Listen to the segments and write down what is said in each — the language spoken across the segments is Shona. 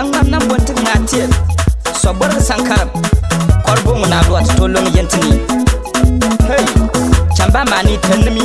kankannan bonti nga tiye so bor sankar korbo mun alwat tolong yentini hey chamba mani tenmi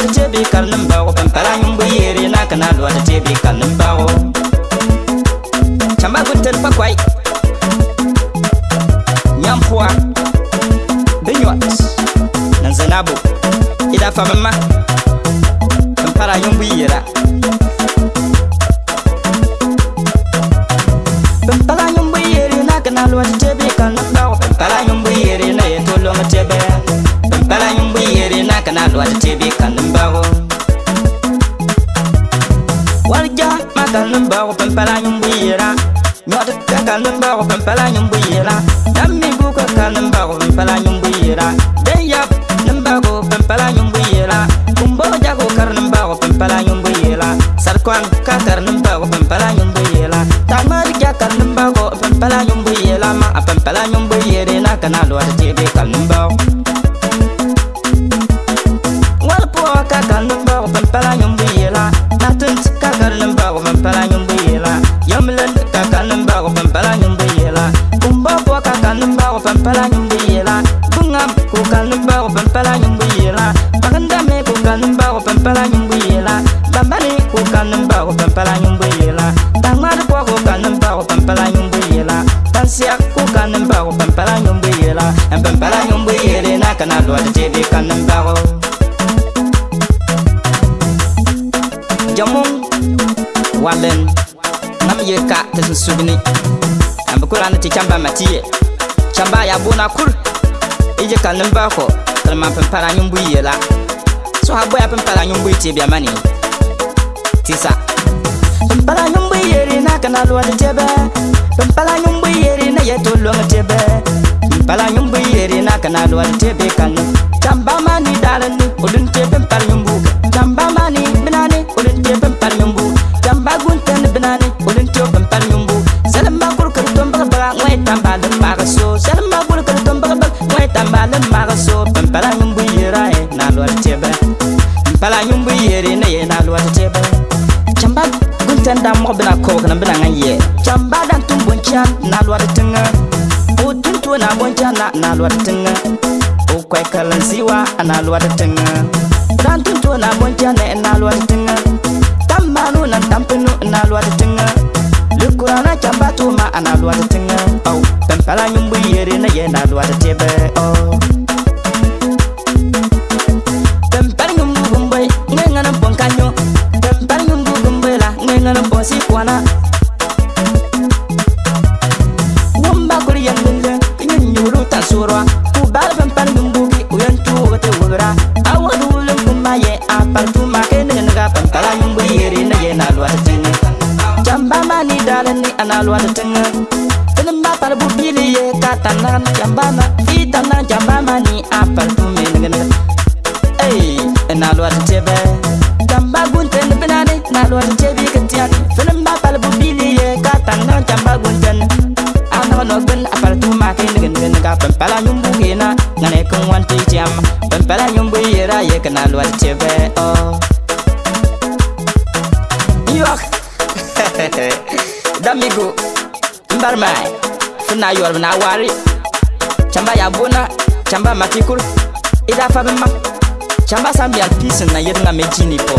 lwani tebi kalim bago pampara nyum bu yeri na kana lwani tebi kalim bago chamba gunten pa kwai nyampua binyot nanzenabu ida famama pampara nyum bu yera pampara nyum bu yeri na kana lwani tebi kalim bago pampara nyum bu yeri na yeto lwani tebe pampara nyum bu yeri kana dwati tebe kanin bago warja ma kanin bago pampala yin buyera nyota ta kanin bago pampala yin buyera dan mi buka kanin bago pampala yin buyera dan ya nan bago pampala yin buyera kun bo ja ko karnin bago pampala yin buyera sarkon ka karnin bago pampala yin buyera ta ma rija kanin bago pampala yin buyera ma a pampala yin buyera na kana dwati tebe kanin bago mpɛla nyumbu yela natɩntɩ ka gar nin baagɔ bɩ mpɛla nyumbu yela yam lend ka ka nin baagɔ bɩ mpɛla nyumbu yela bumba bɔ ka ka nin baagɔ bɩ mpɛla nyumbu yela bɩŋam ko ka nin baagɔ bɩ mpɛla nyumbu yela bagenda me ko ka nin baagɔ bɩ mpɛla nyumbu yela bambani ko ka nin baagɔ bɩ mpɛla nyumbu wa bɛm na mi yɛ ka tɛ sunsuuni na mi kura ni ti kyan ba ma ti yɛ kyan ba ya bu na kuri i yɛ ka nimba kɔ kalima pimpara nyumbu yɛ la so ha bɔya pimpara nyumbu yi ti bia ma ni ti sa. pimpara nyumbu yɛri na kana lɔ ni tɛbɛ pimpara nyumbu yɛri na yɛ to lɔ ni tɛbɛ pimpara nyumbu yɛri na kana lɔ ni tɛbɛ kanu kyan ba ma ni daara ni o dun tɛ pimpara nyumbu kɛ kyan ba tẽn dam mog bɩ na kobg nẽ bɩ na ngã n yɛɛ cam baada n tʋm bõn-kɛan na load tɩngã b tʋm tʋa na n bõn-kɛanã na load tɩngã b koɛkl n zɩwã na load tɩngã b da n tʋm tʋa na n bõn-kɛanẽ n na load tɩngã tãmb maanu nan tãm pĩnu n na load tɩngã lɩkʋrãnã camba tʋʋma na load tɩngã pẽn pa la yũmb yeere na yɛɛ na load tɩb alwar tɩŋa tɩ nin ba par bupil ye ka tã nagen jambaama y tã nag jambaama ne a par tɩ menegenga ey n alwar tɩbɛ jamba gũntend bɩnane n alwar tɩbɩɩg tɩɛr tɩ nin ba par bupil ye ka tã nag jamba gũntend a nag nɔg bin a par tɩ fu maak yenegenega pẽmpɛla yũmbu geena ŋane kẽ wãn tɩ y tɩɛm pẽmpɛla yũmbu yeera yekn alwar tɩbɛ oh. damigo mbarmai fna yɔr na wari camba ya bona camba matikul ida fa bema camba sanbian pisn na yetŋa me jini pɔ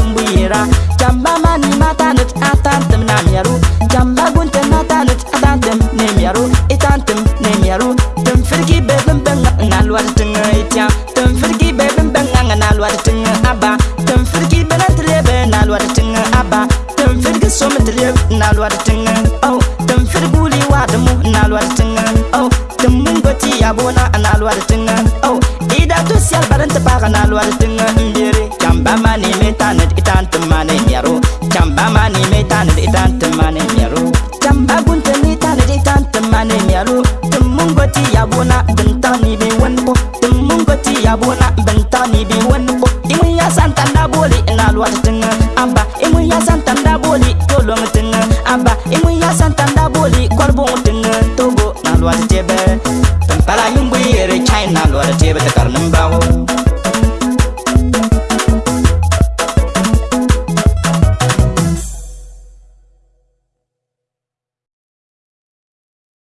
bumbuyira jamba mani matanut atantem namyaru jamba gunte matanut atantem nemyaru itantem nemyaru tum firgi bedum benga nalwar tinga itya tum firgi bedum benga nalwar tinga aba tum firgi belan trebe luar tinga aba tum firgi som trebe luar tinga oh tum firguli wadamu luar tinga oh tum mungoti abona luar tinga oh ida tu sial barante paga luar tinga mbiri jamba mani tanet itante mane nyaro chamba mani me tanet itante mane nyaro chamba gunte ni tanet itante mane nyaro tumungo ti yabona bentani be wonpo tumungo ti yabona bentani be wonpo imuya santa na boli na lwata tinga amba imuya santa na boli tolong tinga amba imuya santa na boli korbo tinga togo na lwata tebe tampala yumbu yere china lwata tebe takarnumbawo